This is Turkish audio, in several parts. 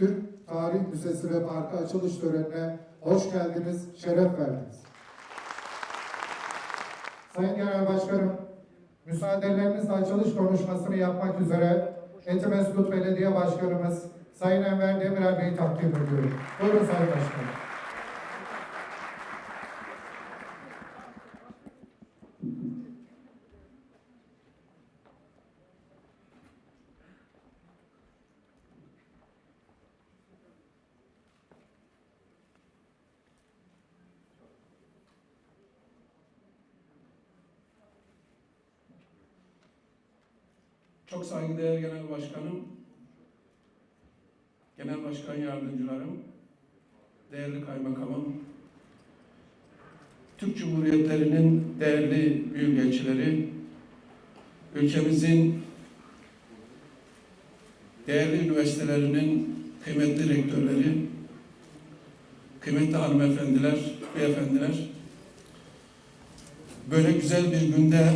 Türk Tarih Müzesi ve Parkı açılış törenine hoş geldiniz, şeref verdiniz. Sayın Genel Başkanım, müsaadelerinizle açılış konuşmasını yapmak üzere Etimesgut Belediye Başkanımız Sayın Enver Demirel Bey'i takdim ediyorum. Buyurun Sayın Başkanım. Çok saygıdeğer Genel Başkanım, Genel Başkan Yardımcılarım, değerli Kaymakamım, Türk Cumhuriyetlerinin değerli büyükelçileri, ülkemizin değerli üniversitelerinin kıymetli rektörleri, kıymetli hanımefendiler, beyefendiler, böyle güzel bir günde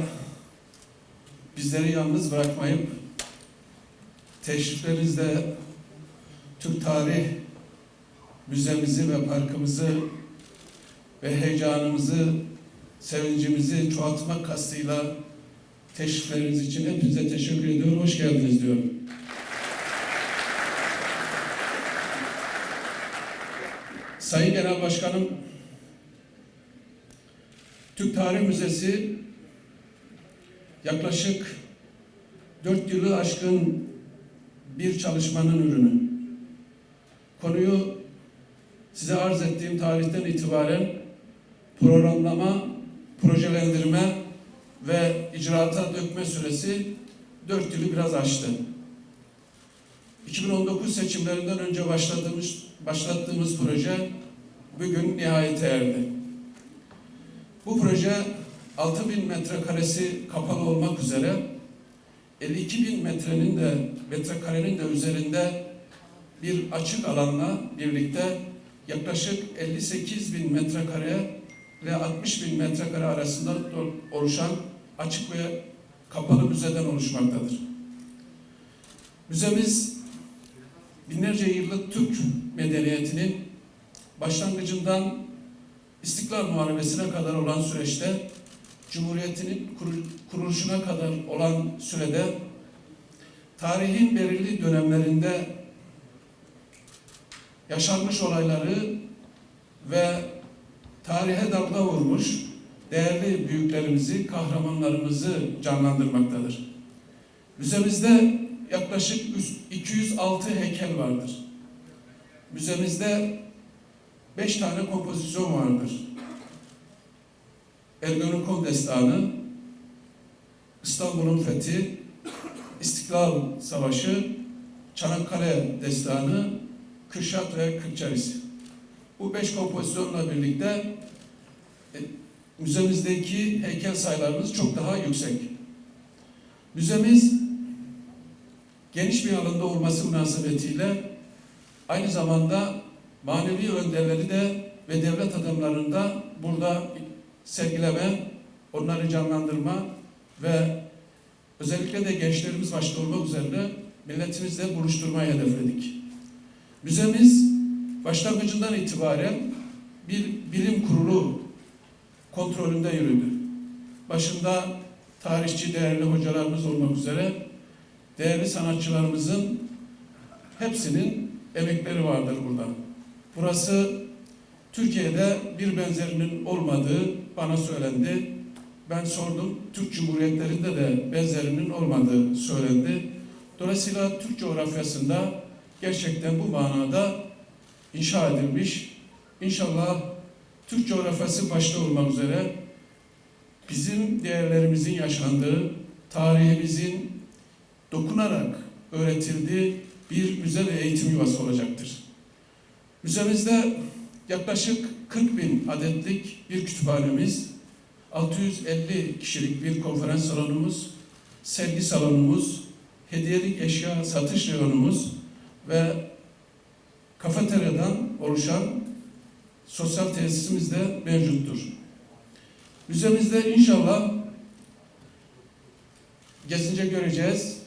bizleri yalnız bırakmayıp teşriflerinizle Türk Tarih Müzemizi ve parkımızı ve heyecanımızı, sevincimizi çoğaltmak kastıyla teşrifleriniz için hepinize teşekkür ediyorum. Hoş geldiniz diyorum. Sayın Genel Başkanım, Türk Tarih Müzesi yaklaşık dört yılı aşkın bir çalışmanın ürünü. Konuyu size arz ettiğim tarihten itibaren programlama, projelendirme ve icraata dökme süresi dört yılı biraz aştı. 2019 seçimlerinden önce başladığımız, başlattığımız proje bugün nihayete erdi. Bu proje 6000 metrekaresi kapalı olmak üzere 52 bin metrenin de metrekarenin de üzerinde bir açık alanla birlikte yaklaşık 58 bin metrekare ile 60 bin metrekare arasında oluşan açık ve kapalı müzeden oluşmaktadır. Müzemiz binlerce yıllık Türk medeniyetinin başlangıcından İstiklal Muharebesi'ne kadar olan süreçte Cumhuriyetinin kuruluşuna kadar olan sürede tarihin belirli dönemlerinde yaşanmış olayları ve tarihe damga vurmuş değerli büyüklerimizi, kahramanlarımızı canlandırmaktadır. Müzemizde yaklaşık 206 heykel vardır. Müzemizde 5 tane kompozisyon vardır. Ergenekon Destanı, İstanbul'un fethi, İstiklal Savaşı, Çanakkale Destanı, Kürşat ve Kırkçaris. Bu beş kompozisyonla birlikte e, müzemizdeki heykel sayılarımız çok daha yüksek. Müzemiz geniş bir alanda olması münasebetiyle aynı zamanda manevi önderleri de ve devlet adamlarını da burada sergileme, onları canlandırma ve özellikle de gençlerimiz başta olmak üzere milletimizle buluşturmayı hedefledik. Müzemiz başlangıcından itibaren bir bilim kurulu kontrolünde yürüdü. Başında tarihçi değerli hocalarımız olmak üzere değerli sanatçılarımızın hepsinin emekleri vardır burada. Burası Türkiye'de bir benzerinin olmadığı bana söylendi. Ben sordum. Türk Cumhuriyetlerinde de benzerinin olmadığı söylendi. Dolayısıyla Türk coğrafyasında gerçekten bu manada inşa edilmiş. İnşallah Türk coğrafyası başta olmak üzere bizim değerlerimizin yaşandığı, tarihimizin dokunarak öğretildiği bir müze ve eğitim yuvası olacaktır. Müzemizde yaklaşık 40 bin adetlik bir kütüphanemiz, 650 kişilik bir konferans salonumuz, sergi salonumuz, hediyelik eşya satış reyonumuz ve kafeteryadan oluşan sosyal tesisimiz de mevcuttur. Müzemizde inşallah gezince göreceğiz.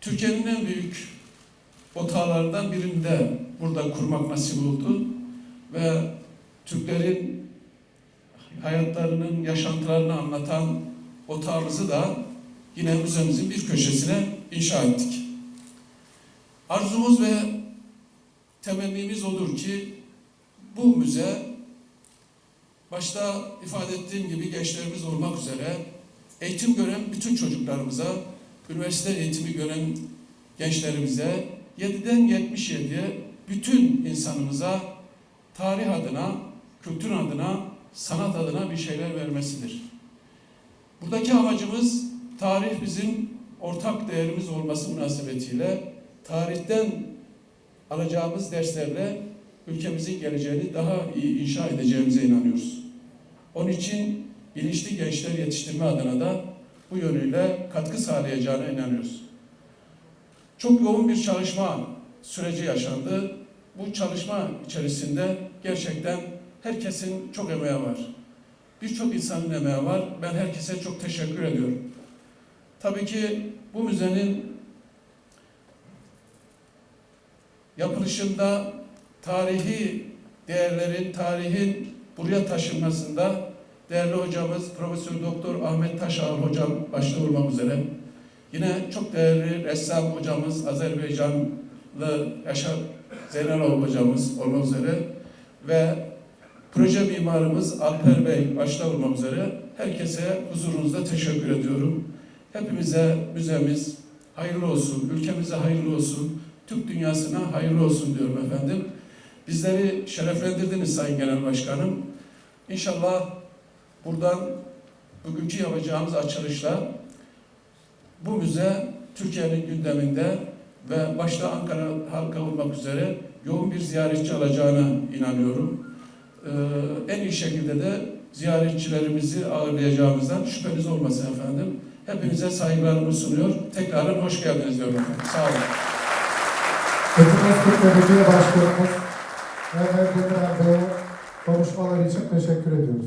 Türkiye'nin en büyük otağlarından birinde burada kurmak nasip oldu. Ve Türklerin hayatlarının yaşantılarını anlatan otağımızı da yine müzemizin bir köşesine inşa ettik. Arzumuz ve temennimiz odur ki bu müze başta ifade ettiğim gibi gençlerimiz olmak üzere eğitim gören bütün çocuklarımıza, üniversite eğitimi gören gençlerimize, 7'den 77'ye bütün insanımıza tarih adına, kültür adına, sanat adına bir şeyler vermesidir. Buradaki amacımız tarih bizim ortak değerimiz olması münasebetiyle tarihten alacağımız derslerle ülkemizin geleceğini daha iyi inşa edeceğimize inanıyoruz. Onun için bilinçli gençler yetiştirme adına da bu yönüyle katkı sağlayacağına inanıyoruz. Çok yoğun bir çalışma süreci yaşandı. Bu çalışma içerisinde gerçekten herkesin çok emeği var. Birçok insanın emeği var. Ben herkese çok teşekkür ediyorum. Tabii ki bu müzenin yapılışında tarihi değerlerin, tarihin buraya taşınmasında değerli hocamız Profesör Doktor Ahmet Taşağır hocam başta olmak üzere yine çok değerli ressam hocamız Azerbaycanlı Yaşar Zeynalov hocamız olmak üzere ve proje mimarımız Alper Bey başta olmak üzere herkese huzurunuzda teşekkür ediyorum. Hepimize müzemiz hayırlı olsun, ülkemize hayırlı olsun, Türk dünyasına hayırlı olsun diyorum efendim. Bizleri şereflendirdiniz Sayın Genel Başkanım. İnşallah buradan bugünkü yapacağımız açılışla bu müze Türkiye'nin gündeminde ve başta Ankara halka olmak üzere yoğun bir ziyaretçi alacağına inanıyorum. Ee, en iyi şekilde de ziyaretçilerimizi ağırlayacağımızdan şüpheniz olmasın efendim. Hepinize saygılarımı sunuyor. Tekrar hoş geldiniz diyorum efendim. Sağ olun. Etimesgut Belediye Başkanımız Mehmet Demirel Bey'e konuşmalar için teşekkür ediyoruz.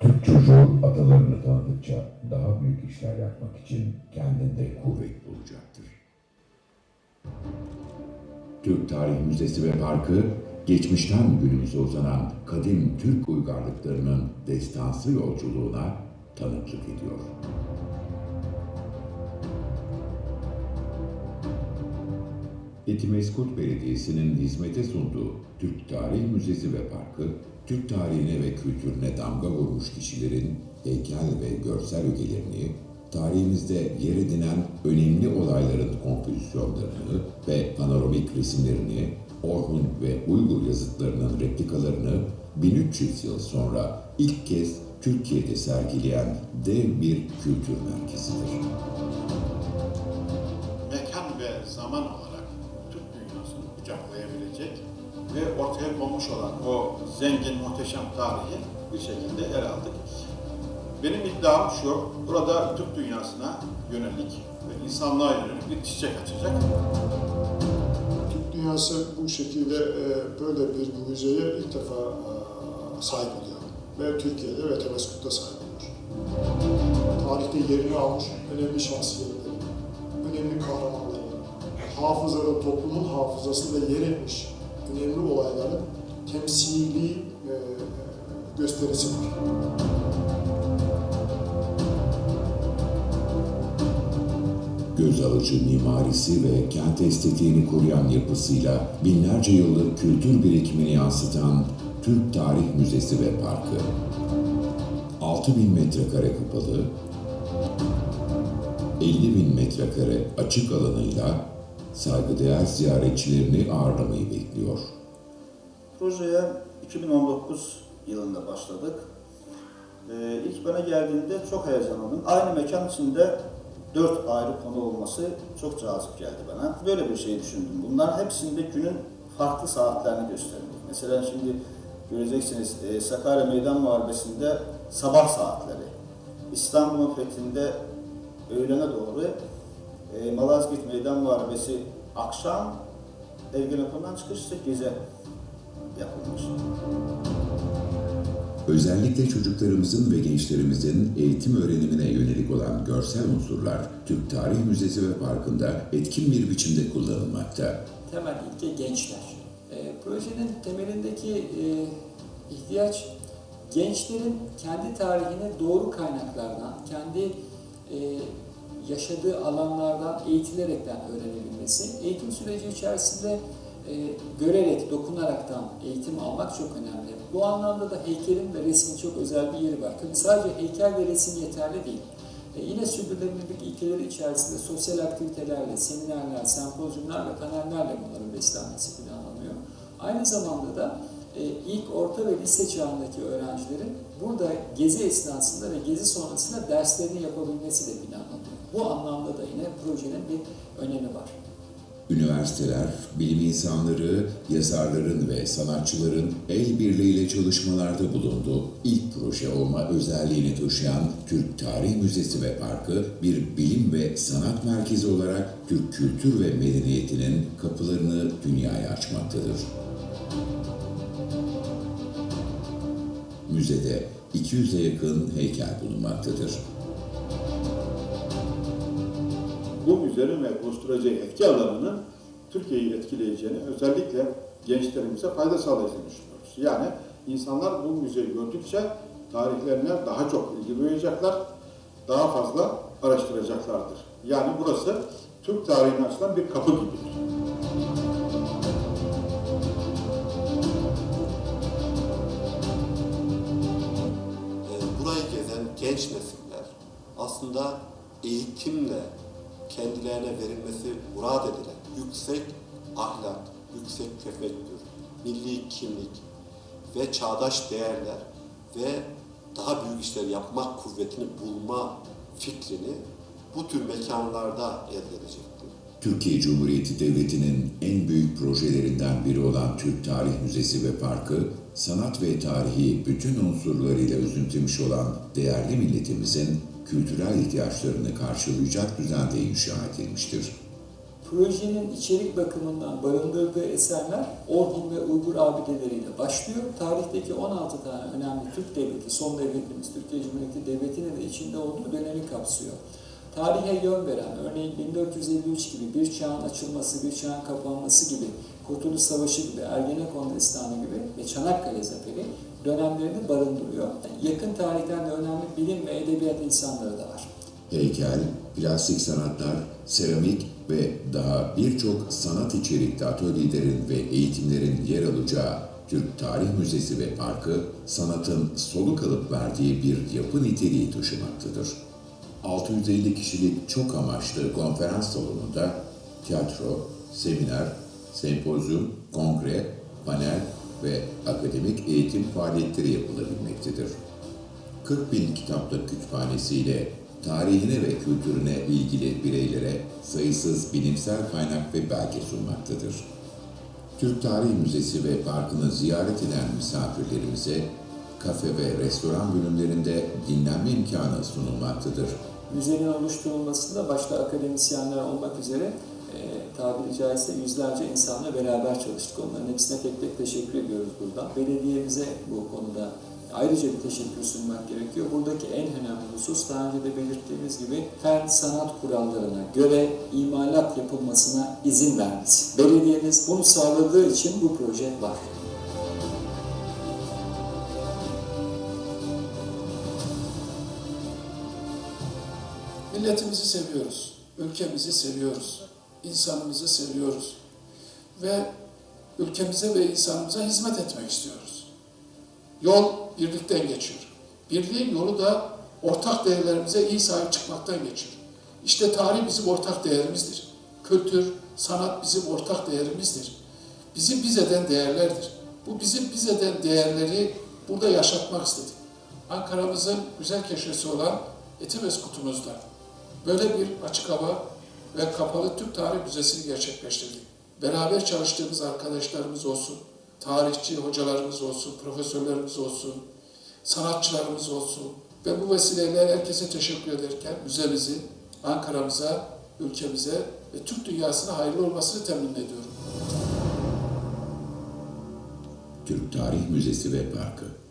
Türk çocuğu atalarını tanıdıkça daha büyük işler yapmak için kendinde kuvvet bulacaktır. Türk Tarih Müzesi ve Parkı, geçmişten günümüze uzanan kadim Türk uygarlıklarının destansı yolculuğuna tanıklık ediyor. Etimeskut Belediyesi'nin hizmete sunduğu Türk Tarih Müzesi ve Parkı, Türk tarihine ve kültürüne damga vurmuş kişilerin heykel ve görsel ögelerini, tarihimizde yer edinen önemli olayların kompozisyonlarını ve panoramik resimlerini, Orhun ve Uygur yazıtlarının replikalarını 1300 yıl sonra ilk kez Türkiye'de sergileyen dev bir kültür merkezidir. mekan ve zaman olarak Türk dünyasını kucaklayabilecek ve ortaya konmuş olan o zengin, muhteşem tarihi bir şekilde ele aldık. Benim iddiam şu, burada Türk dünyasına yönelik ve insanlığa yönelik bir çiçek açacak. Türk dünyası bu şekilde e, böyle bir müzeye ilk defa e, sahip oluyor. Ve Türkiye'de ve Temeskut'ta sahip oluyor. Tarihte yerini almış önemli şahsiyetleri, önemli kahramanları, hafızada, toplumun hafızasında yer etmiş önemli olayların temsili e, gösterisi var. Göz alıcı mimarisi ve kent estetiğini koruyan yapısıyla binlerce yıllık kültür birikimini yansıtan Türk Tarih Müzesi ve Parkı. 6000 metrekare kapalı, 50 bin metrekare açık alanıyla saygıdeğer ziyaretçilerini ağırlamayı bekliyor. Projeye 2019 yılında başladık. Ee, ilk bana geldiğinde çok heyecanlandım. Aynı mekan içinde dört ayrı konu olması çok cazip geldi bana. Böyle bir şey düşündüm. Bunların hepsinde günün farklı saatlerini gösterdik. Mesela şimdi göreceksiniz e, Sakarya Meydan Muharebesi'nde sabah saatleri, İstanbul'un fethinde öğlene doğru, e, Malazgirt Meydan Muharebesi akşam, Ergenekon'dan çıkış ise gece yapılmış. Özellikle çocuklarımızın ve gençlerimizin eğitim öğrenimine yönelik olan görsel unsurlar Türk Tarih Müzesi ve Parkı'nda etkin bir biçimde kullanılmakta. temel ilke gençler. E, projenin temelindeki e, ihtiyaç gençlerin kendi tarihini doğru kaynaklardan, kendi e, yaşadığı alanlardan eğitilerekten öğrenebilmesi. Eğitim süreci içerisinde görerek, dokunaraktan eğitim almak çok önemli. Bu anlamda da heykelin ve resmin çok özel bir yeri var. Tabii sadece heykel ve resim yeterli değil. E, yine sürdürülebilirlik ilkeleri içerisinde sosyal aktivitelerle, seminerler, sempozyumlar ve panellerle bunların beslenmesi planlanıyor. Aynı zamanda da e, ilk, orta ve lise çağındaki öğrencilerin burada gezi esnasında ve gezi sonrasında derslerini yapabilmesi de planlanıyor. Bu anlamda da yine projenin bir önemi var. Üniversiteler, bilim insanları, yazarların ve sanatçıların el birliğiyle çalışmalarda bulunduğu ilk proje olma özelliğini taşıyan Türk Tarih Müzesi ve Parkı bir bilim ve sanat merkezi olarak Türk kültür ve medeniyetinin kapılarını dünyaya açmaktadır. Müzede 200'e yakın heykel bulunmaktadır. Bu müzenin ve oluşturacağı etki alanının Türkiye'yi etkileyeceğini, özellikle gençlerimize fayda sağlayacağını düşünüyoruz. Yani insanlar bu müzeyi gördükçe tarihlerine daha çok ilgi duyacaklar, daha fazla araştıracaklardır. Yani burası Türk tarihine açılan bir kapı gibidir. e, burayı gezen genç nesiller aslında eğitimle kendilerine verilmesi murad edilen yüksek ahlak, yüksek tefekkür, milli kimlik ve çağdaş değerler ve daha büyük işler yapmak kuvvetini bulma fikrini bu tür mekanlarda elde edecektir. Türkiye Cumhuriyeti Devleti'nin en büyük projelerinden biri olan Türk Tarih Müzesi ve Parkı, sanat ve tarihi bütün unsurlarıyla üzüntümüş olan değerli milletimizin kültürel ihtiyaçlarını karşılayacak düzende inşa edilmiştir. Projenin içerik bakımından barındırdığı eserler Orhun ve Uygur abideleriyle başlıyor. Tarihteki 16 tane önemli Türk devleti, son devletimiz Türkiye Cumhuriyeti Devleti'nin de içinde olduğu dönemi kapsıyor. Tarihe yön veren, örneğin 1453 gibi bir çağın açılması, bir çağın kapanması gibi, Kurtuluş Savaşı gibi, Ergenekon Destanı gibi ve Çanakkale Zaferi dönemlerini barındırıyor. Yakın tarihten de önemli bilim ve edebiyat insanları da var. Heykel, plastik sanatlar, seramik ve daha birçok sanat içerikli atölyelerin ve eğitimlerin yer alacağı Türk Tarih Müzesi ve Parkı, sanatın soluk alıp verdiği bir yapı niteliği taşımaktadır. 650 kişilik çok amaçlı konferans salonunda tiyatro, seminer, sempozyum, kongre, panel ve akademik eğitim faaliyetleri yapılabilmektedir. 40 bin kitaplık kütüphanesiyle tarihine ve kültürüne ilgili bireylere sayısız bilimsel kaynak ve belge sunmaktadır. Türk Tarih Müzesi ve Parkı'nı ziyaret eden misafirlerimize kafe ve restoran bölümlerinde dinlenme imkanı sunulmaktadır. Müzenin oluşturulmasında başta akademisyenler olmak üzere e, tabiri caizse yüzlerce insanla beraber çalıştık. Onların hepsine tek tek teşekkür ediyoruz burada. Belediyemize bu konuda ayrıca bir teşekkür sunmak gerekiyor. Buradaki en önemli husus daha önce de belirttiğimiz gibi fen sanat kurallarına göre imalat yapılmasına izin vermesi. Belediyemiz bunu sağladığı için bu proje var. Milletimizi seviyoruz, ülkemizi seviyoruz, insanımızı seviyoruz ve ülkemize ve insanımıza hizmet etmek istiyoruz. Yol birlikten geçiyor. Birliğin yolu da ortak değerlerimize iyi sahip çıkmaktan geçiyor. İşte tarih bizim ortak değerimizdir. Kültür, sanat bizim ortak değerimizdir. Bizi biz eden değerlerdir. Bu bizim biz eden değerleri burada yaşatmak istedik. Ankara'mızın güzel köşesi olan Etimesgut'umuzda böyle bir açık hava ve kapalı Türk Tarih Müzesi'ni gerçekleştirdik. Beraber çalıştığımız arkadaşlarımız olsun, tarihçi hocalarımız olsun, profesörlerimiz olsun, sanatçılarımız olsun ve bu vesileyle herkese teşekkür ederken müzemizi, Ankara'mıza, ülkemize ve Türk dünyasına hayırlı olmasını temin ediyorum. Türk Tarih Müzesi ve Parkı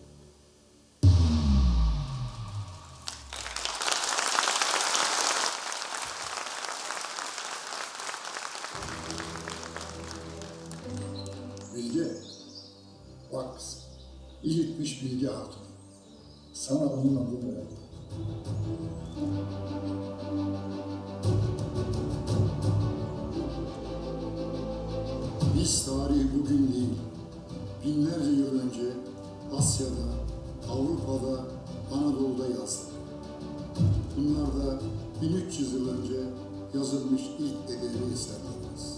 onun adını verdim. Biz tarihi bugün değil, binlerce yıl önce Asya'da, Avrupa'da, Anadolu'da yazdık. Bunlar da 1300 yıl önce yazılmış ilk edebi eserlerimiz.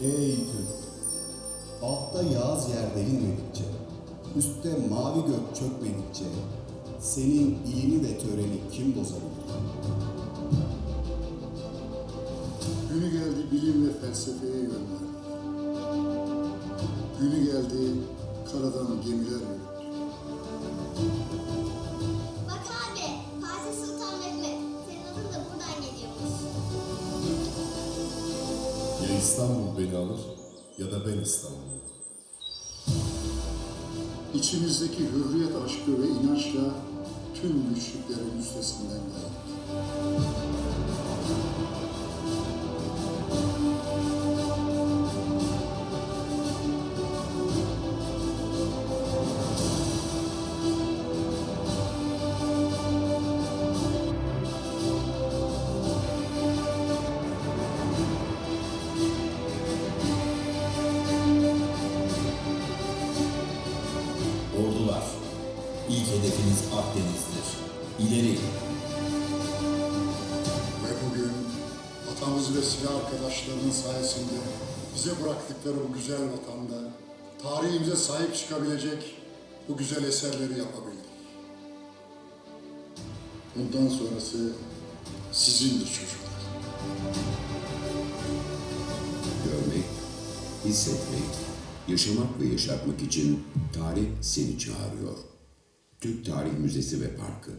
Ey Türk! Altta yağız yer delinmedikçe, üstte mavi gök çökmedikçe, senin ilmi ve töreni kim bozabilir? Günü geldi bilim ve felsefeye yön verdik. Günü geldi karadan gemiler yürüttük. Bak abi, Fatih Sultan Mehmet. Senin adın da buradan geliyormuş. Ya İstanbul beni alır ya da ben İstanbul'u. İçimizdeki hürriyet aşkı ve inançla tüm güçlüklerin üstesinden geldik. Bıraktıkları bu güzel vatanda tarihimize sahip çıkabilecek bu güzel eserleri yapabildik. Bundan sonrası sizindir çocuklar. Görmek, hissetmek, yaşamak ve yaşatmak için tarih seni çağırıyor. Türk Tarih Müzesi ve Parkı.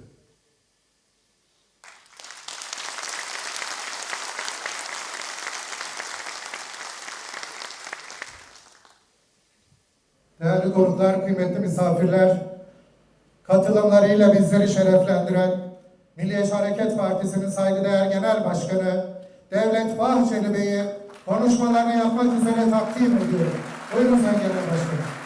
Değerli kıymetli misafirler, katılımlarıyla bizleri şereflendiren Milliyetçi Hareket Partisi'nin saygıdeğer Genel Başkanı Devlet Bahçeli Bey'i konuşmalarını yapmak üzere takdim ediyorum. Buyurun Sayın Genel Başkanım.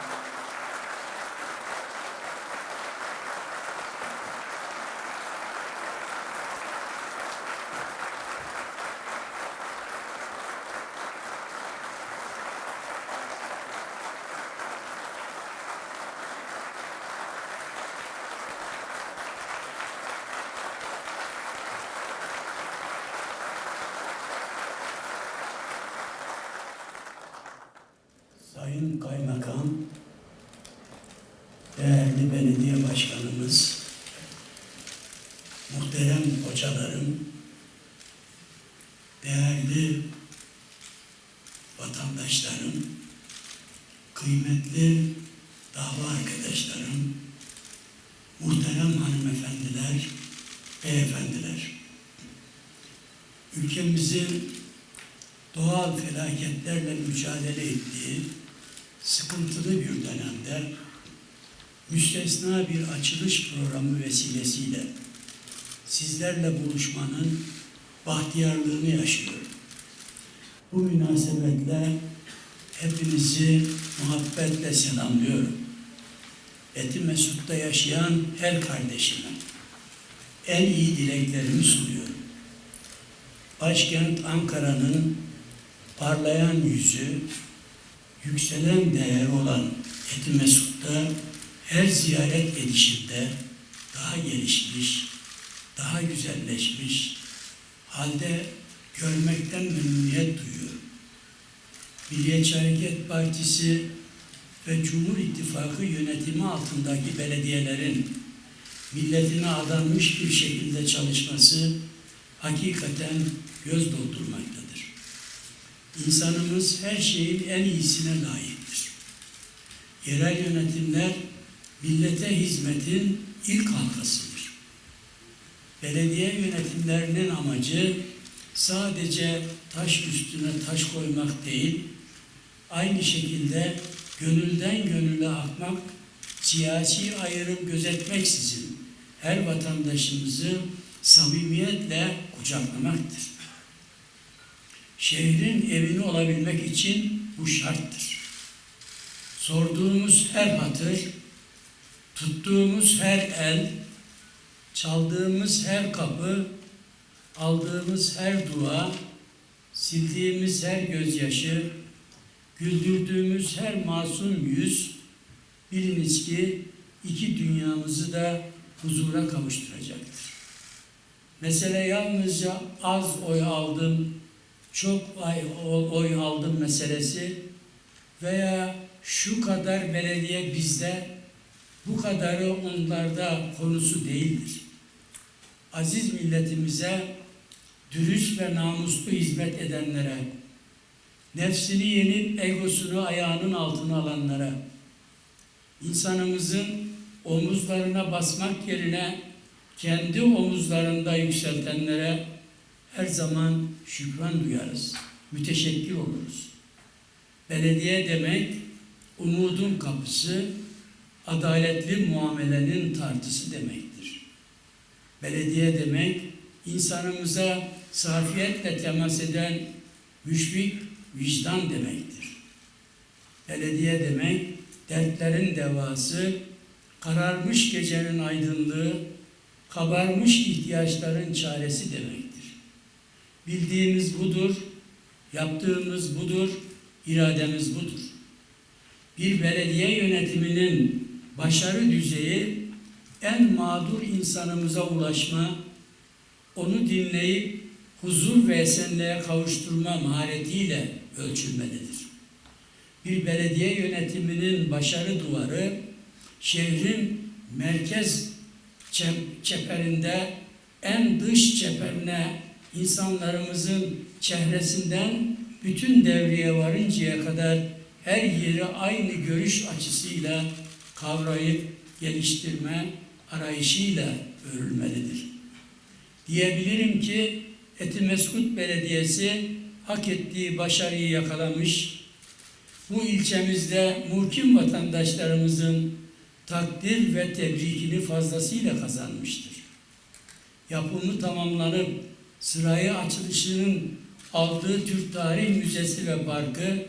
Sayın Kaymakam, değerli belediye başkanımız, muhterem hocalarım, değerli vatandaşlarım, kıymetli dava arkadaşlarım, muhterem hanımefendiler, beyefendiler. Ülkemizin doğal felaketlerle mücadele ettiği sıkıntılı bir dönemde müstesna bir açılış programı vesilesiyle sizlerle buluşmanın bahtiyarlığını yaşıyorum. Bu münasebetle hepinizi muhabbetle selamlıyorum. Eti Mesut'ta yaşayan her kardeşime en iyi dileklerimi sunuyorum. Başkent Ankara'nın parlayan yüzü, yükselen değer olan Eti Mesut'ta her ziyaret edişimde daha gelişmiş, daha güzelleşmiş halde görmekten memnuniyet duyuyorum. Milliyetçi Hareket Partisi ve Cumhur İttifakı yönetimi altındaki belediyelerin milletine adanmış bir şekilde çalışması hakikaten göz doldurmaktadır. İnsanımız her şeyin en iyisine layıktır. Yerel yönetimler millete hizmetin ilk halkasıdır. Belediye yönetimlerinin amacı sadece taş üstüne taş koymak değil, aynı şekilde gönülden gönüle akmak, siyasi ayrım gözetmeksizin her vatandaşımızı samimiyetle kucaklamaktır. Şehrin evini olabilmek için bu şarttır. sorduğumuz her hatır, tuttuğumuz her el, çaldığımız her kapı, aldığımız her dua, sildiğimiz her gözyaşı, güldürdüğümüz her masum yüz, biliniz ki iki dünyamızı da huzura kavuşturacaktır. Mesele yalnızca az oy aldım, çok oy, aldım meselesi veya şu kadar belediye bizde, bu kadarı onlarda konusu değildir. Aziz milletimize, dürüst ve namuslu hizmet edenlere, nefsini yenip egosunu ayağının altına alanlara, insanımızın omuzlarına basmak yerine kendi omuzlarında yükseltenlere her zaman şükran duyarız, müteşekkir oluruz. Belediye demek umudun kapısı, adaletli muamelenin tartısı demektir. Belediye demek insanımıza safiyetle temas eden müşfik vicdan demektir. Belediye demek dertlerin devası, kararmış gecenin aydınlığı, kabarmış ihtiyaçların çaresi demektir. Bildiğimiz budur, yaptığımız budur, irademiz budur. Bir belediye yönetiminin başarı düzeyi en mağdur insanımıza ulaşma, onu dinleyip huzur ve esenliğe kavuşturma maharetiyle ölçülmelidir. Bir belediye yönetiminin başarı duvarı şehrin merkez çeperinde en dış çeperine insanlarımızın çehresinden bütün devreye varıncaya kadar her yeri aynı görüş açısıyla kavrayıp geliştirme arayışıyla örülmelidir. Diyebilirim ki Etimeskut Belediyesi hak ettiği başarıyı yakalamış, bu ilçemizde muhkim vatandaşlarımızın takdir ve tebrikini fazlasıyla kazanmıştır. Yapımı tamamlanıp sırayı açılışının aldığı Türk Tarih Müzesi ve Parkı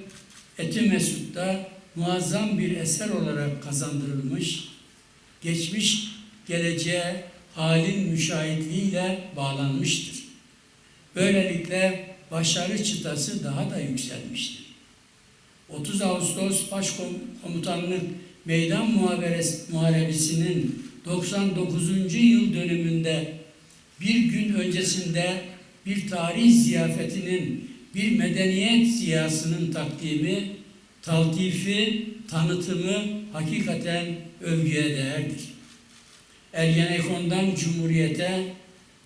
Etimesut'ta muazzam bir eser olarak kazandırılmış, geçmiş geleceğe halin müşahitliğiyle bağlanmıştır. Böylelikle başarı çıtası daha da yükselmiştir. 30 Ağustos Başkomutanlık Meydan Muharebesi'nin 99. yıl dönümünde bir gün öncesinde bir tarih ziyafetinin, bir medeniyet ziyasının takdimi, taltifi, tanıtımı hakikaten övgüye değerdir. Ergenekon'dan Cumhuriyete,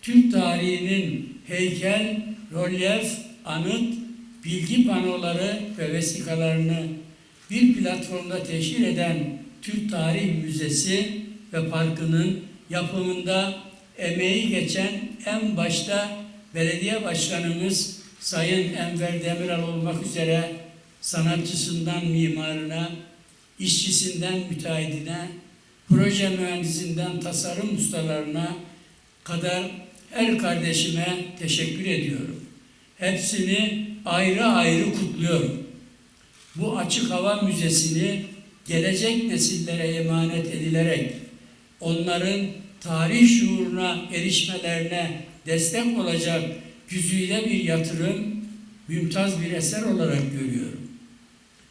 Türk tarihinin heykel, rolyef, anıt, bilgi panoları ve vesikalarını bir platformda teşhir eden Türk Tarih Müzesi ve Parkı'nın yapımında emeği geçen en başta belediye başkanımız Sayın Enver Demiral olmak üzere sanatçısından mimarına, işçisinden müteahhidine, proje mühendisinden tasarım ustalarına kadar her kardeşime teşekkür ediyorum. Hepsini ayrı ayrı kutluyorum. Bu açık hava müzesini gelecek nesillere emanet edilerek onların tarih şuuruna erişmelerine destek olacak güzide bir yatırım, mümtaz bir eser olarak görüyorum.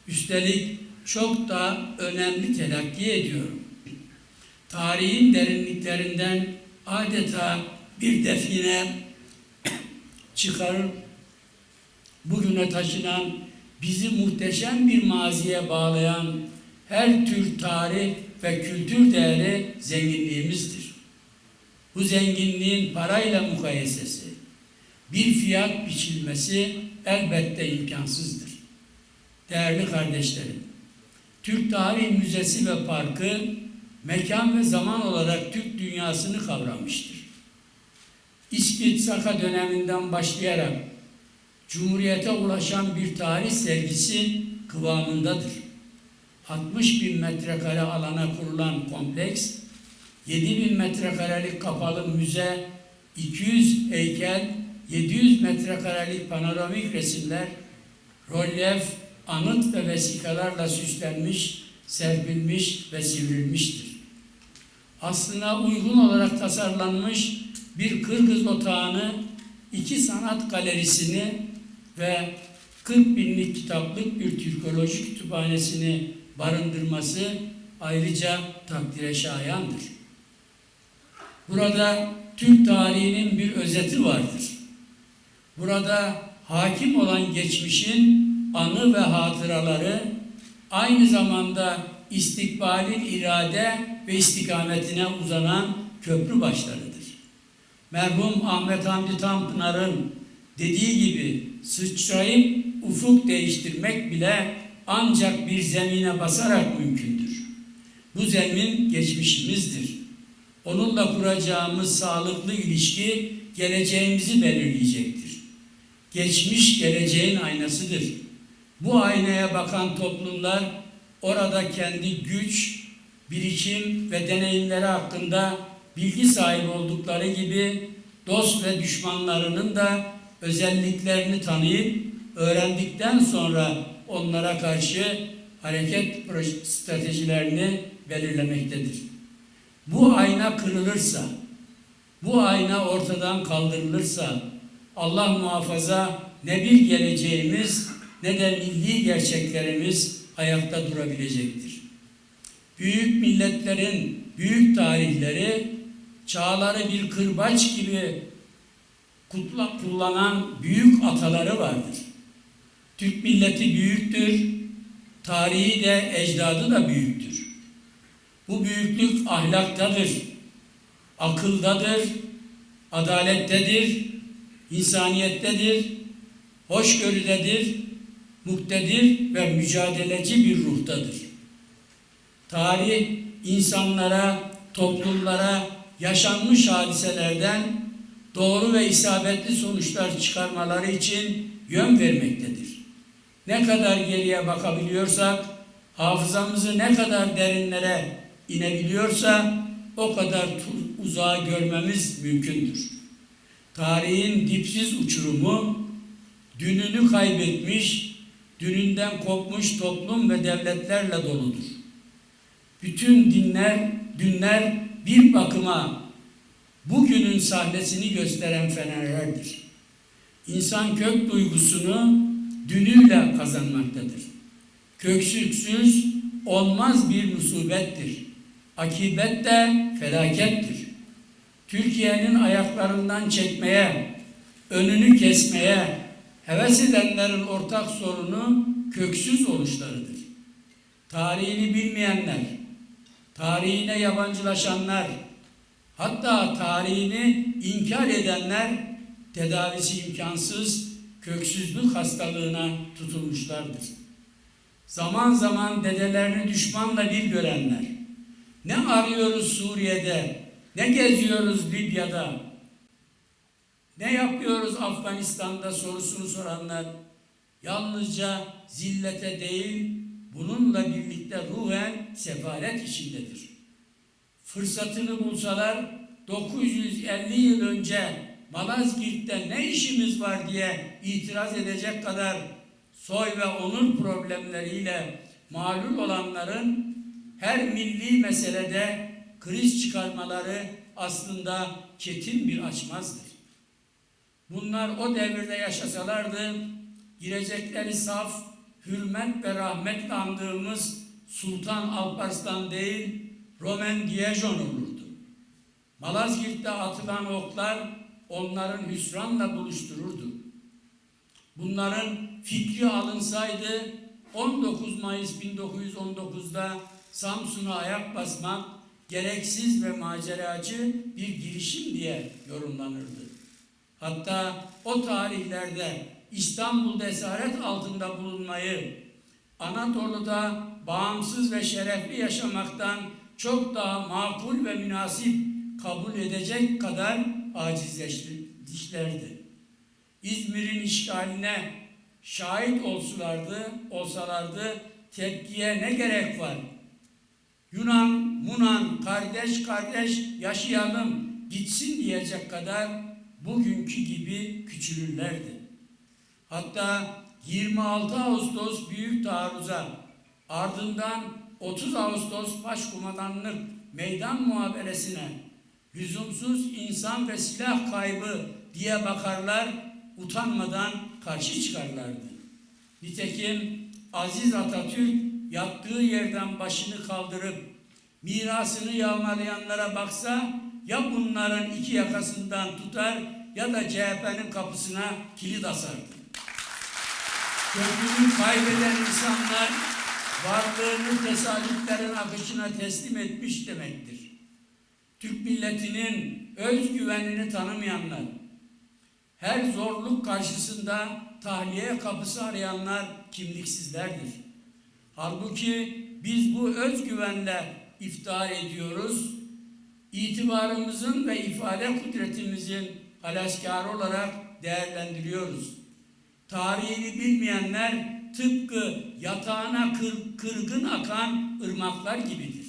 Üstelik çok da önemli telakki ediyorum. Tarihin derinliklerinden adeta bir define çıkarır, bugüne taşınan, bizi muhteşem bir maziye bağlayan her tür tarih ve kültür değeri zenginliğimizdir. Bu zenginliğin parayla mukayesesi, bir fiyat biçilmesi elbette imkansızdır. Değerli kardeşlerim, Türk Tarih Müzesi ve Parkı mekan ve zaman olarak Türk dünyasını kavramıştır. İskit Saka döneminden başlayarak Cumhuriyete ulaşan bir tarih sergisi kıvamındadır. 60 bin metrekare alana kurulan kompleks, 7 bin metrekarelik kapalı müze, 200 heykel, 700 metrekarelik panoramik resimler, rolyef, anıt ve vesikalarla süslenmiş serpilmiş ve sivrilmiştir. Aslına uygun olarak tasarlanmış bir Kırgız otağını, iki sanat galerisini ve 40 binlik kitaplık bir Türkoloji kütüphanesini barındırması ayrıca takdire şayandır. Burada Türk tarihinin bir özeti vardır. Burada hakim olan geçmişin anı ve hatıraları aynı zamanda istikbalin irade ve istikametine uzanan köprü başlarıdır. Merhum Ahmet Hamdi Tanpınar'ın dediği gibi sıçrayıp ufuk değiştirmek bile ancak bir zemine basarak mümkündür. Bu zemin geçmişimizdir. Onunla kuracağımız sağlıklı ilişki geleceğimizi belirleyecektir. Geçmiş geleceğin aynasıdır. Bu aynaya bakan toplumlar orada kendi güç, birikim ve deneyimleri hakkında bilgi sahibi oldukları gibi dost ve düşmanlarının da özelliklerini tanıyıp öğrendikten sonra onlara karşı hareket stratejilerini belirlemektedir. Bu ayna kırılırsa, bu ayna ortadan kaldırılırsa Allah muhafaza ne bir geleceğimiz ne de milli gerçeklerimiz ayakta durabilecektir. Büyük milletlerin büyük tarihleri çağları bir kırbaç gibi kutla, kullanan büyük ataları vardır. Türk milleti büyüktür, tarihi de ecdadı da büyüktür. Bu büyüklük ahlaktadır, akıldadır, adalettedir, insaniyettedir, hoşgörüdedir, muktedir ve mücadeleci bir ruhtadır. Tarih insanlara, toplumlara yaşanmış hadiselerden doğru ve isabetli sonuçlar çıkarmaları için yön vermektedir. Ne kadar geriye bakabiliyorsak, hafızamızı ne kadar derinlere inebiliyorsa o kadar uzağa görmemiz mümkündür. Tarihin dipsiz uçurumu, dününü kaybetmiş, dününden kopmuş toplum ve devletlerle doludur. Bütün dinler, dünler bir bakıma bugünün sahnesini gösteren fenerlerdir. İnsan kök duygusunu dünüyle kazanmaktadır. Köksüksüz olmaz bir musibettir. Akibet de felakettir. Türkiye'nin ayaklarından çekmeye, önünü kesmeye heves edenlerin ortak sorunu köksüz oluşlarıdır. Tarihini bilmeyenler, tarihine yabancılaşanlar, hatta tarihini inkar edenler tedavisi imkansız köksüzlük hastalığına tutulmuşlardır. Zaman zaman dedelerini düşmanla bir görenler, ne arıyoruz Suriye'de, ne geziyoruz Libya'da, ne yapıyoruz Afganistan'da? sorusunu soranlar, yalnızca zillete değil, bununla birlikte ruhen sefalet içindedir. Fırsatını bulsalar 950 yıl önce Malazgirt'te ne işimiz var diye itiraz edecek kadar soy ve onur problemleriyle mağlul olanların her milli meselede kriz çıkarmaları aslında çetin bir açmazdır. Bunlar o devirde yaşasalardı girecekleri saf, hürmet ve rahmetle andığımız Sultan Alparslan değil, Roman Dijon olurdu. Malazgirt'te atılan oklar onların hüsranla buluştururdu. Bunların fikri alınsaydı 19 Mayıs 1919'da Samsun'a ayak basmak gereksiz ve maceracı bir girişim diye yorumlanırdı. Hatta o tarihlerde İstanbul'da esaret altında bulunmayı, Anadolu'da bağımsız ve şerefli yaşamaktan çok daha makul ve münasip kabul edecek kadar acizleştirdilerdi. İzmir'in işgaline şahit olsulardı, olsalardı tepkiye ne gerek var? Yunan, Munan, kardeş kardeş yaşayalım, gitsin diyecek kadar bugünkü gibi küçülürlerdi. Hatta 26 Ağustos büyük taarruza ardından 30 Ağustos Başkumandanlık Meydan Muhaberesine lüzumsuz insan ve silah kaybı diye bakarlar, utanmadan karşı çıkarlardı. Nitekim Aziz Atatürk yattığı yerden başını kaldırıp mirasını yağmalayanlara baksa ya bunların iki yakasından tutar ya da CHP'nin kapısına kilit asardı. Köklünü kaybeden insanlar varlığını tesadüflerin akışına teslim etmiş demektir. Türk milletinin özgüvenini tanımayanlar, her zorluk karşısında tahliye kapısı arayanlar kimliksizlerdir. Halbuki biz bu özgüvenle iftihar ediyoruz. İtibarımızın ve ifade kudretimizin halaskarı olarak değerlendiriyoruz. Tarihini bilmeyenler tıpkı yatağına kır, kırgın akan ırmaklar gibidir.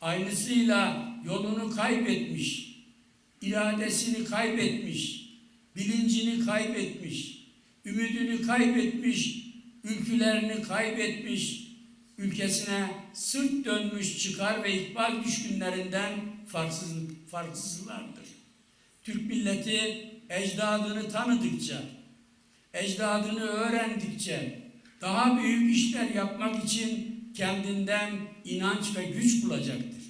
Aynısıyla yolunu kaybetmiş, iradesini kaybetmiş, bilincini kaybetmiş, ümidini kaybetmiş, ülkülerini kaybetmiş, ülkesine sırt dönmüş çıkar ve ikbal düşkünlerinden farksız, farksızlardır. Türk milleti ecdadını tanıdıkça, ecdadını öğrendikçe daha büyük işler yapmak için kendinden inanç ve güç bulacaktır.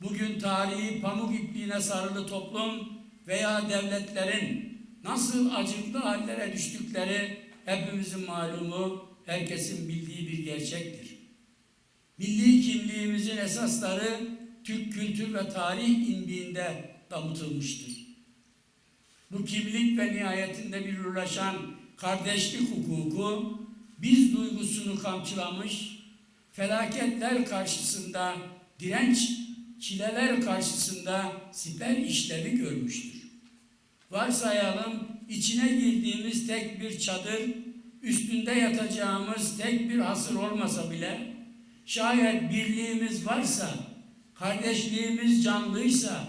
Bugün tarihi pamuk ipliğine sarılı toplum veya devletlerin nasıl acıklı hallere düştükleri hepimizin malumu, herkesin bildiği bir gerçektir. Milli kimliğimizin esasları Türk kültür ve tarih imbiğinde damıtılmıştır. Bu kimlik ve nihayetinde bir ulaşan kardeşlik hukuku biz duygusunu kamçılamış, felaketler karşısında direnç, çileler karşısında siper işlevi görmüştür. Varsayalım içine girdiğimiz tek bir çadır, üstünde yatacağımız tek bir hasır olmasa bile, şayet birliğimiz varsa, kardeşliğimiz canlıysa,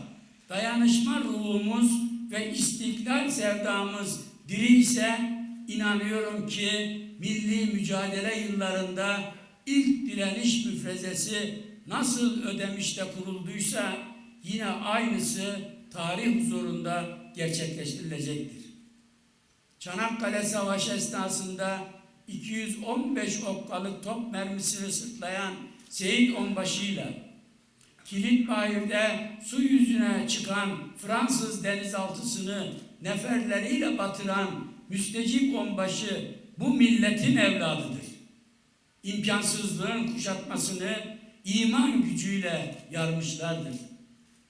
dayanışma ruhumuz ve istiklal sevdamız diri ise inanıyorum ki milli mücadele yıllarında ilk direniş müfrezesi nasıl ödemişte kurulduysa yine aynısı tarih huzurunda gerçekleştirilecektir. Çanakkale Savaşı esnasında 215 okkalık top mermisini sırtlayan Seyit Onbaşı'yla Kilitbayır'da su yüzüne çıkan Fransız denizaltısını neferleriyle batıran müstecip onbaşı bu milletin evladıdır. İmkansızlığın kuşatmasını iman gücüyle yarmışlardır.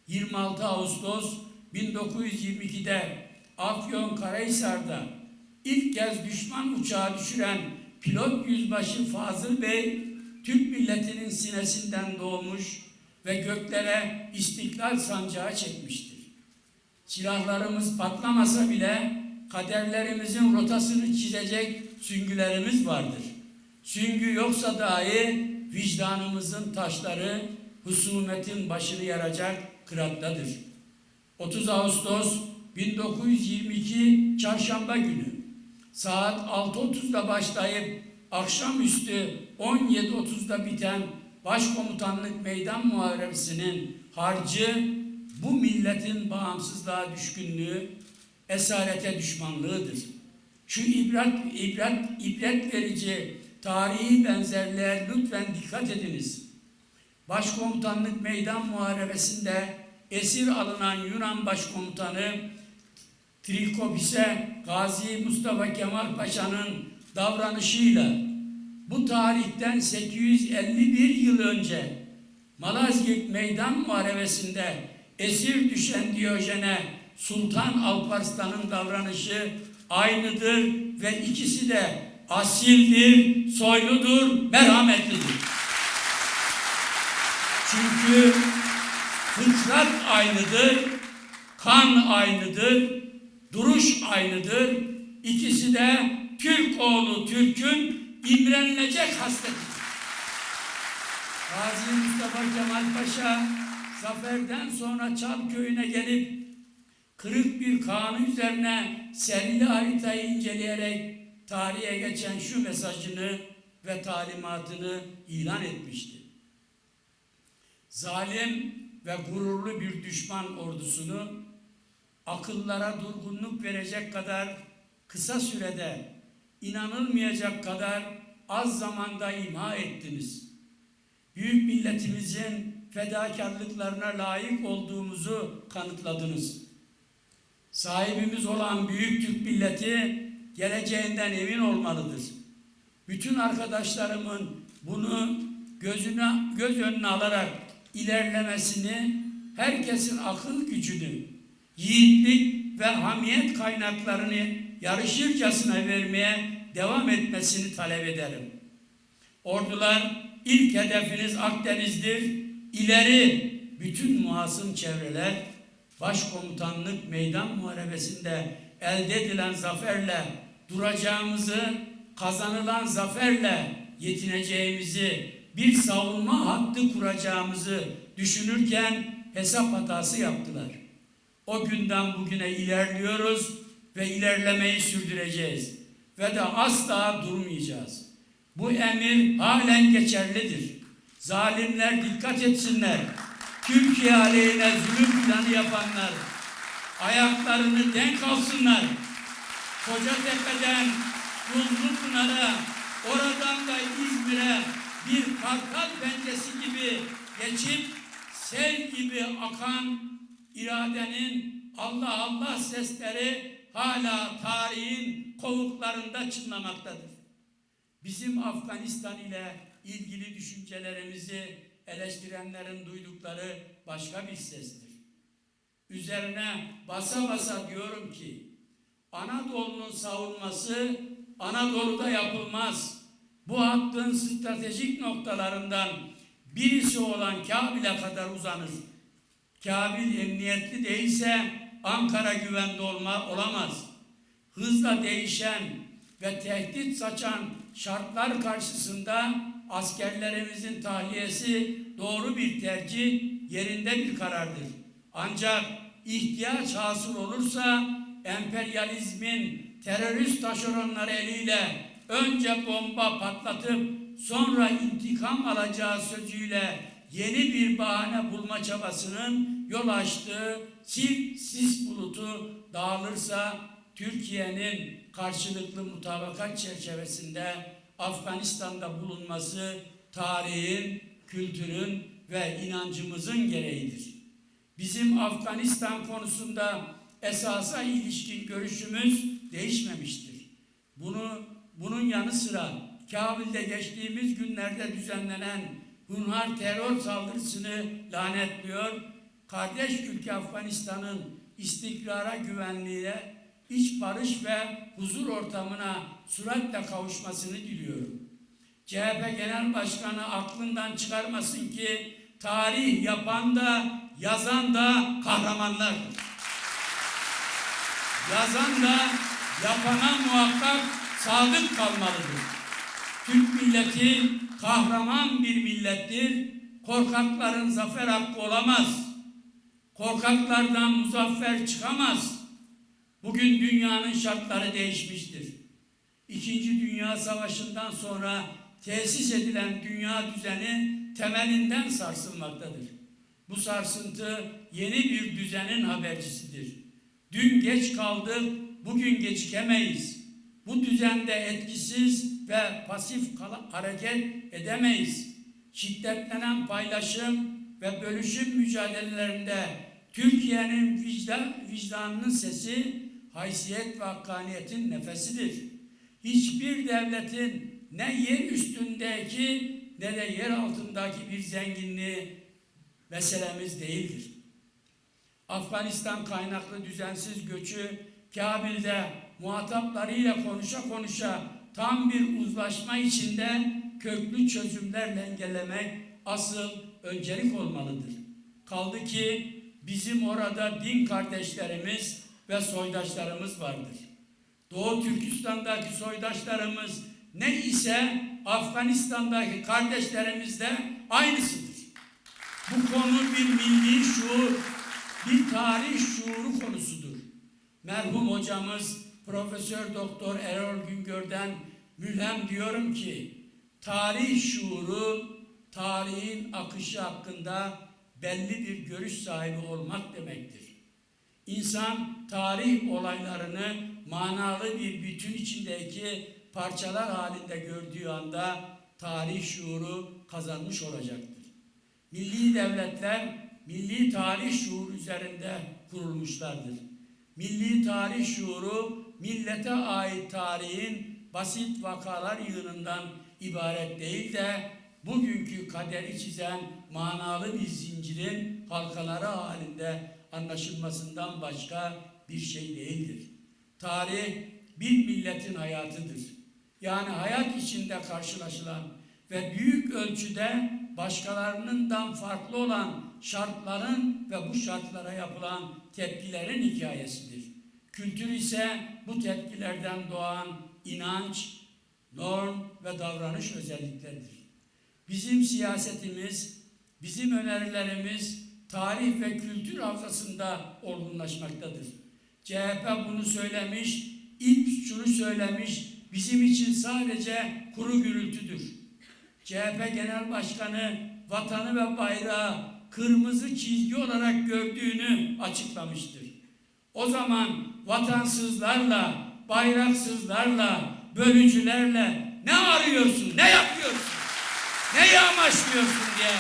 26 Ağustos 1922'de Afyon Karahisar'da ilk kez düşman uçağı düşüren pilot yüzbaşı Fazıl Bey, Türk milletinin sinesinden doğmuş ve göklere istiklal sancağı çekmiştir. Silahlarımız patlamasa bile kaderlerimizin rotasını çizecek süngülerimiz vardır. Süngü yoksa dahi vicdanımızın taşları husumetin başını yaracak kırattadır. 30 Ağustos 1922 Çarşamba günü saat 6.30'da başlayıp akşamüstü 17.30'da biten Başkomutanlık Meydan Muharebesi'nin harcı bu milletin bağımsızlığa düşkünlüğü, esarete düşmanlığıdır. Şu ibret, ibret, ibret verici tarihi benzerliğe lütfen dikkat ediniz. Başkomutanlık Meydan Muharebesi'nde esir alınan Yunan Başkomutanı Trikopis'e Gazi Mustafa Kemal Paşa'nın davranışıyla bu tarihten 851 yıl önce Malazgirt Meydan Muharebesi'nde esir düşen Diyojen'e Sultan Alparslan'ın davranışı aynıdır ve ikisi de asildir, soyludur, merhametlidir. Çünkü fıtrat aynıdır, kan aynıdır, duruş aynıdır. İkisi de Türk oğlu Türk'ün imrenilecek hasletidir. Gazi Mustafa Kemal Paşa zaferden sonra Çam köyüne gelip kırık bir kanun üzerine serili haritayı inceleyerek tarihe geçen şu mesajını ve talimatını ilan etmişti. Zalim ve gururlu bir düşman ordusunu akıllara durgunluk verecek kadar kısa sürede inanılmayacak kadar az zamanda imha ettiniz. Büyük milletimizin fedakarlıklarına layık olduğumuzu kanıtladınız. Sahibimiz olan büyük Türk milleti geleceğinden emin olmalıdır. Bütün arkadaşlarımın bunu gözüne göz önüne alarak ilerlemesini, herkesin akıl gücünü, yiğitlik ve hamiyet kaynaklarını yarışırcasına vermeye devam etmesini talep ederim. Ordular ilk hedefiniz Akdeniz'dir. İleri bütün muhasım çevreler başkomutanlık meydan muharebesinde elde edilen zaferle duracağımızı, kazanılan zaferle yetineceğimizi, bir savunma hattı kuracağımızı düşünürken hesap hatası yaptılar. O günden bugüne ilerliyoruz ve ilerlemeyi sürdüreceğiz. Ve de asla durmayacağız. Bu emir halen geçerlidir. Zalimler dikkat etsinler. Türkiye aleyhine zulüm planı yapanlar ayaklarını denk alsınlar. Kocatepe'den Pınar'a, oradan da İzmir'e bir kartal pençesi gibi geçip sel gibi akan iradenin Allah Allah sesleri hala tarihin kovuklarında çınlamaktadır. Bizim Afganistan ile ilgili düşüncelerimizi eleştirenlerin duydukları başka bir sestir. Üzerine basa basa diyorum ki Anadolu'nun savunması Anadolu'da yapılmaz. Bu hattın stratejik noktalarından birisi olan Kabil'e kadar uzanır. Kabil emniyetli değilse Ankara güvende olma, olamaz. Hızla değişen ve tehdit saçan şartlar karşısında askerlerimizin tahliyesi doğru bir tercih, yerinde bir karardır. Ancak ihtiyaç hasıl olursa emperyalizmin terörist taşeronları eliyle önce bomba patlatıp sonra intikam alacağı sözüyle yeni bir bahane bulma çabasının yol açtığı sil sis bulutu dağılırsa Türkiye'nin karşılıklı mutabakat çerçevesinde Afganistan'da bulunması tarihin, kültürün ve inancımızın gereğidir. Bizim Afganistan konusunda esasa ilişkin görüşümüz değişmemiştir. Bunu bunun yanı sıra Kabil'de geçtiğimiz günlerde düzenlenen Hunhar terör saldırısını lanetliyor. Kardeş ülke Afganistan'ın istikrara güvenliğe, iç barış ve huzur ortamına süratle kavuşmasını diliyorum. CHP Genel Başkanı aklından çıkarmasın ki tarih yapan da yazan da kahramanlardır. Yazan da yapana muhakkak sadık kalmalıdır. Türk milleti kahraman bir millettir. Korkakların zafer hakkı olamaz. Korkaklardan muzaffer çıkamaz. Bugün dünyanın şartları değişmiştir. İkinci Dünya Savaşı'ndan sonra tesis edilen dünya düzeni temelinden sarsılmaktadır. Bu sarsıntı yeni bir düzenin habercisidir. Dün geç kaldık, bugün gecikemeyiz. Bu düzende etkisiz ve pasif hareket edemeyiz. Şiddetlenen paylaşım ve bölüşüm mücadelelerinde Türkiye'nin vicdan, vicdanının sesi, haysiyet ve hakkaniyetin nefesidir. Hiçbir devletin ne yer üstündeki ne de yer altındaki bir zenginliği meselemiz değildir. Afganistan kaynaklı düzensiz göçü Kabil'de muhataplarıyla konuşa konuşa tam bir uzlaşma içinde köklü çözümlerle engellemek asıl öncelik olmalıdır. Kaldı ki bizim orada din kardeşlerimiz ve soydaşlarımız vardır. Doğu Türkistan'daki soydaşlarımız ne ise Afganistan'daki kardeşlerimiz de aynısıdır. Bu konu bir milli şuur, bir tarih şuuru konusudur. Merhum hocamız Profesör Doktor Erol Güngör'den mülhem diyorum ki tarih şuuru, tarihin akışı hakkında belli bir görüş sahibi olmak demektir. İnsan tarih olaylarını manalı bir bütün içindeki parçalar halinde gördüğü anda tarih şuuru kazanmış olacaktır. Milli devletler milli tarih şuuru üzerinde kurulmuşlardır. Milli tarih şuuru millete ait tarihin basit vakalar yığınından ibaret değil de bugünkü kaderi çizen manalı bir zincirin halkaları halinde anlaşılmasından başka bir şey değildir. Tarih bir milletin hayatıdır. Yani hayat içinde karşılaşılan ve büyük ölçüde başkalarından farklı olan şartların ve bu şartlara yapılan tepkilerin hikayesidir. Kültür ise bu tepkilerden doğan inanç, norm ve davranış özellikleridir. Bizim siyasetimiz, bizim önerilerimiz tarih ve kültür havzasında olgunlaşmaktadır. CHP bunu söylemiş, ilk şunu söylemiş, bizim için sadece kuru gürültüdür. CHP Genel Başkanı vatanı ve bayrağı kırmızı çizgi olarak gördüğünü açıklamıştır. O zaman vatansızlarla, bayraksızlarla, bölücülerle ne arıyorsun, ne yapıyorsun, neyi amaçlıyorsun diye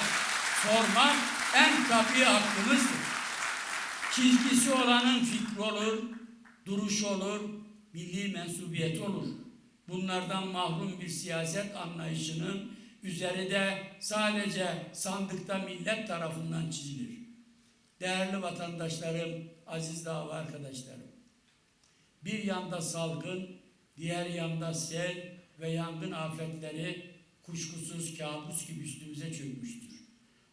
sormak en tabii hakkımızdır. Çizgisi olanın fikri olur, duruş olur, milli mensubiyet olur. Bunlardan mahrum bir siyaset anlayışının üzeri de sadece sandıkta millet tarafından çizilir. Değerli vatandaşlarım, aziz dava arkadaşlarım. Bir yanda salgın, diğer yanda sel ve yangın afetleri kuşkusuz kabus gibi üstümüze çökmüştür.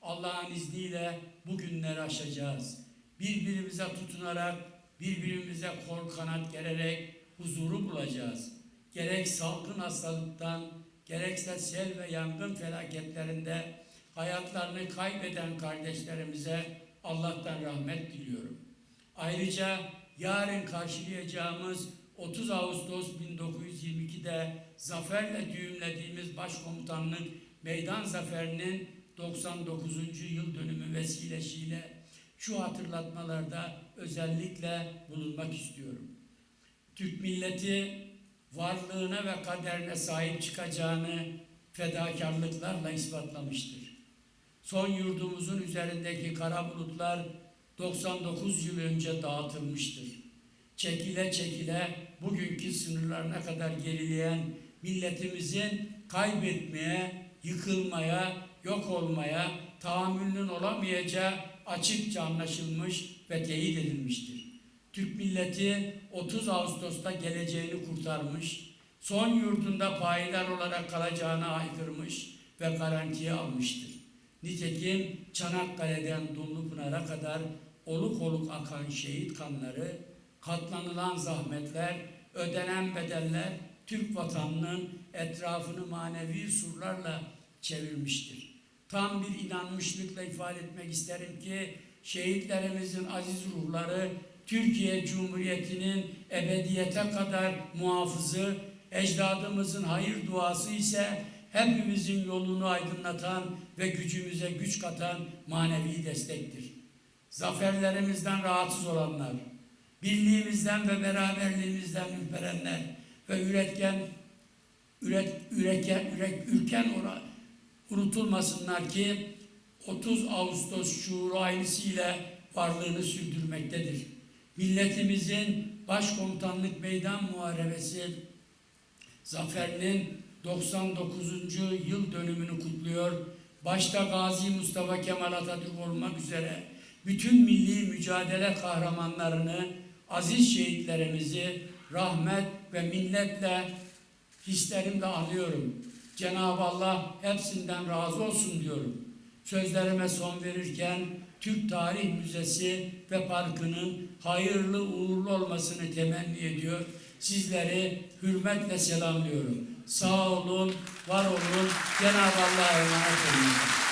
Allah'ın izniyle bu günleri aşacağız. Birbirimize tutunarak, birbirimize kol kanat gererek huzuru bulacağız. Gerek salgın hastalıktan, gerekse sel ve yangın felaketlerinde hayatlarını kaybeden kardeşlerimize Allah'tan rahmet diliyorum. Ayrıca yarın karşılayacağımız 30 Ağustos 1922'de zaferle düğümlediğimiz başkomutanlık meydan zaferinin 99. yıl dönümü vesilesiyle şu hatırlatmalarda özellikle bulunmak istiyorum. Türk milleti varlığına ve kaderine sahip çıkacağını fedakarlıklarla ispatlamıştır. Son yurdumuzun üzerindeki kara bulutlar 99 yıl önce dağıtılmıştır. Çekile çekile bugünkü sınırlarına kadar gerileyen milletimizin kaybetmeye, yıkılmaya, yok olmaya tahammülünün olamayacağı açıkça anlaşılmış ve teyit edilmiştir. Türk milleti 30 Ağustos'ta geleceğini kurtarmış, son yurdunda payidar olarak kalacağını aykırmış ve garantiye almıştır. Nitekim Çanakkale'den Dumlupınar'a kadar oluk oluk akan şehit kanları, katlanılan zahmetler, ödenen bedeller Türk vatanının etrafını manevi surlarla çevirmiştir. Tam bir inanmışlıkla ifade etmek isterim ki şehitlerimizin aziz ruhları Türkiye Cumhuriyeti'nin ebediyete kadar muhafızı, ecdadımızın hayır duası ise hepimizin yolunu aydınlatan ve gücümüze güç katan manevi destektir. Zaferlerimizden rahatsız olanlar, birliğimizden ve beraberliğimizden ürperenler ve üretken, üret, üreken, ürek, ürken ora, unutulmasınlar ki 30 Ağustos şuuru aynısıyla varlığını sürdürmektedir. Milletimizin başkomutanlık meydan muharebesi zaferinin 99. yıl dönümünü kutluyor. Başta Gazi Mustafa Kemal Atatürk olmak üzere bütün milli mücadele kahramanlarını, aziz şehitlerimizi rahmet ve minnetle hislerimle anıyorum. Cenab-ı Allah hepsinden razı olsun diyorum. Sözlerime son verirken Türk Tarih Müzesi ve Parkı'nın hayırlı uğurlu olmasını temenni ediyor. Sizleri hürmetle selamlıyorum. Sağ olun, var olun. Cenab-ı Allah'a emanet olun.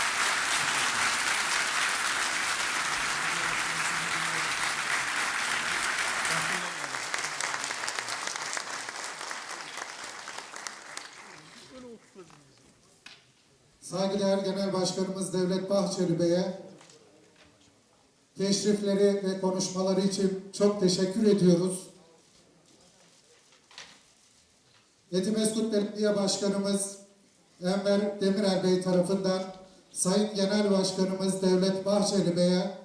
Saygıdeğer Genel Başkanımız Devlet Bahçeli Bey'e teşrifleri ve konuşmaları için çok teşekkür ediyoruz. Etimeskut Belediye Başkanımız Enver Demirel Bey tarafından Sayın Genel Başkanımız Devlet Bahçeli Bey'e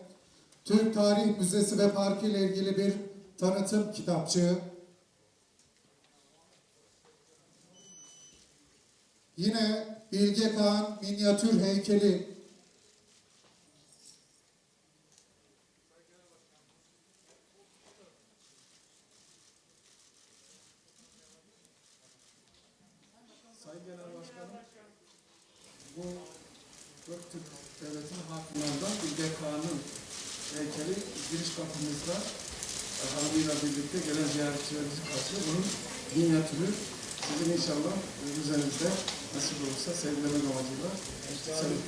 Türk Tarih Müzesi ve Parkı ile ilgili bir tanıtım kitapçığı. Yine Bilge Kağan minyatür heykeli Sayın Genel Başkanım, bu Göktürk Devleti'nin hakimlerinden Bilge Kağan'ın heykeli giriş kapımızda hanımıyla birlikte gelen ziyaretçilerimizi karşılıyor. Bunun minyatürü sizin inşallah e, müzenizde nasip olursa sevgilemek amacıyla. Sevin.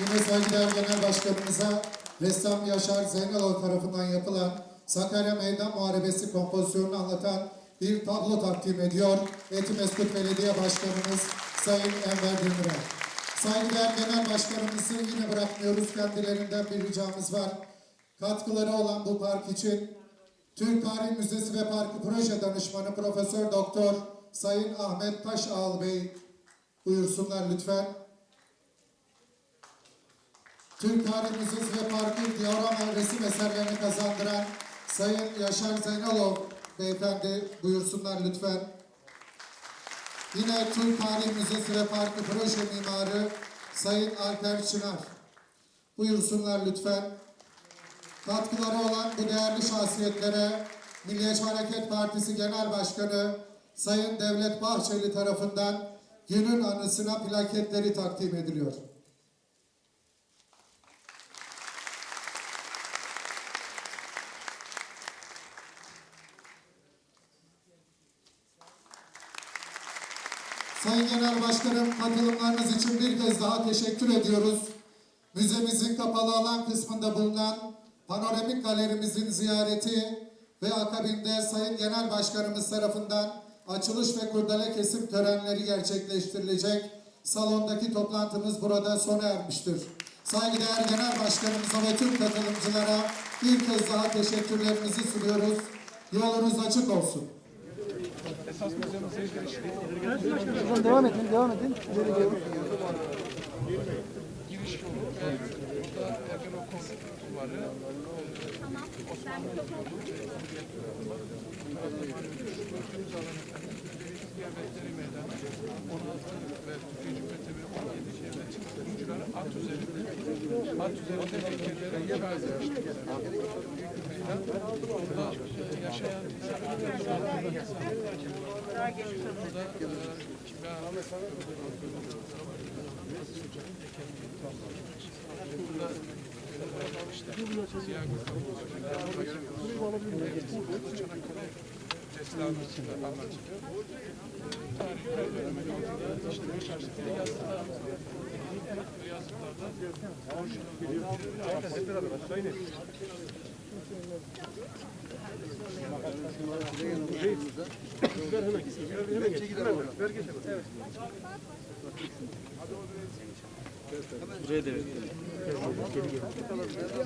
Yine saygıdeğer Genel Başkanımıza ressam Yaşar Zeynalov tarafından yapılan Sakarya Meydan Muharebesi kompozisyonunu anlatan bir tablo takdim ediyor. Etimeskut Belediye Başkanımız Sayın Enver Demirel. Saygıdeğer Genel Başkanımızı yine bırakmıyoruz. Kendilerinden bir ricamız var. Katkıları olan bu park için Türk Tarih Müzesi ve Parkı Proje Danışmanı Profesör Doktor Sayın Ahmet Taşağal Bey buyursunlar lütfen. Türk Tarih Müzesi ve Parkı diorama resim eserlerini kazandıran Sayın Yaşar Zeynalov beyefendi buyursunlar lütfen. Yine Türk Tarih Müzesi ve Parkı proje mimarı Sayın Alper Çınar buyursunlar lütfen. Katkıları olan bu değerli şahsiyetlere Milliyetçi Hareket Partisi Genel Başkanı Sayın Devlet Bahçeli tarafından günün anısına plaketleri takdim ediliyor. Sayın Genel Başkanım katılımlarınız için bir kez daha teşekkür ediyoruz. Müzemizin kapalı alan kısmında bulunan panoramik galerimizin ziyareti ve akabinde Sayın Genel Başkanımız tarafından açılış ve kurdele kesim törenleri gerçekleştirilecek. Salondaki toplantımız burada sona ermiştir. Saygıdeğer Genel Başkanımıza ve tüm katılımcılara bir kez daha teşekkürlerimizi sunuyoruz. Yolunuz açık olsun. Devam edin, devam edin mimarı tamam. Osmanlı yapıyordu. Gördüğümüz alanı Devletleri Meydanı 16 ve Türkiye Cumhuriyeti 17 şeyde kurucuları at üzerinde at üzerinde fikirlere yer vermiştik. Meydan burada yaşayan insanlar burada kimya burada Ver hemen. Ver geçelim. Evet. Hadi o İleri doğru.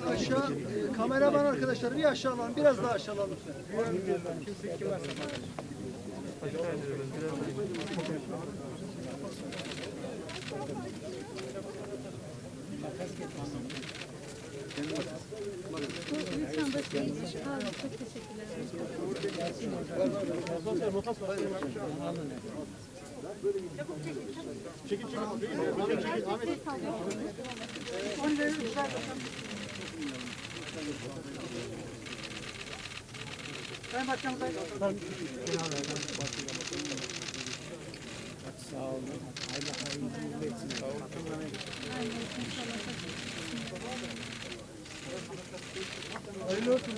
Bir aşağı, kameraman arkadaşlar bir aşağı alalım, biraz daha aşağı alalım lütfen. Sayın Başkanım, Sayın Hayırlı olsun.